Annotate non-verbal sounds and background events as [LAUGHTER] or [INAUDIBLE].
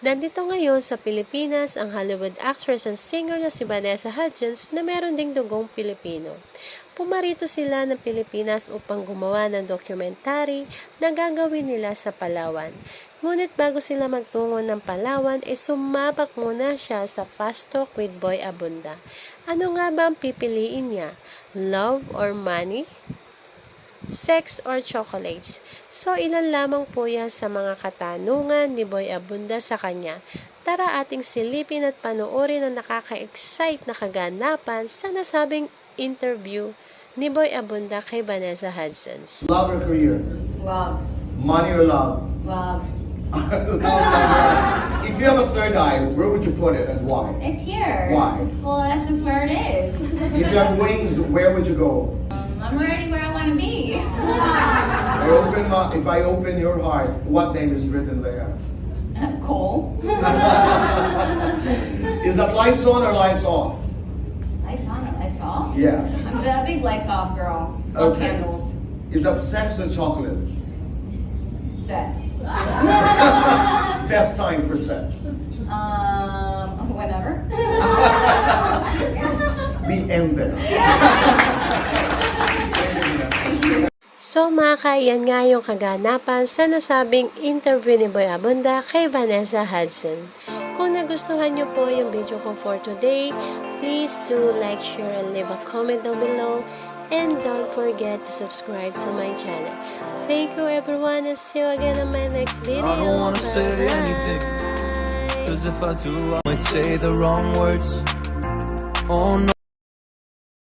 Nandito ngayon sa Pilipinas ang Hollywood actress and singer na si Vanessa Hudgens na meron ding dugong Pilipino. Pumarito sila ng Pilipinas upang gumawa ng dokumentary na gagawin nila sa Palawan. Ngunit bago sila magtungo ng Palawan, e sumabak muna siya sa Fast Talk with Boy Abunda. Ano nga ba ang pipiliin niya? Love or money? Sex or chocolates. So, ilan lamang po yan sa mga katanungan ni Boy Abunda sa kanya. Tara ating silipin at panoorin ang nakaka-excite na kaganapan sa nasabing interview ni Boy Abunda kay Vanessa Hudson's. Love or career? Love. Money or love? Love. [LAUGHS] If you have a third eye, where would you put it and why? It's here. Why? Well, that's just where it is. If you have wings, where would you go? I'm already open my, if I open your heart, what name is written there? [LAUGHS] Cole. [LAUGHS] Is that lights on or lights off? Lights on or lights off? Yes. [LAUGHS] I'm the big lights off girl. Love Okay. candles. Is that sex or chocolates? Sex. Best time for sex. Um, whatever. The end there. So mga kaiyan nga yung kaganapan sa nasabing interview ni Boy Abunda kay Vanessa Hudson. Kung nagustuhan nyo po yung video ko for today, please do like, share, and leave a comment down below. And don't forget to subscribe to my channel. Thank you everyone and see you again in my next video. I don't wanna say Bye-bye. anything. Cause if I do, I might say the wrong words. Oh no.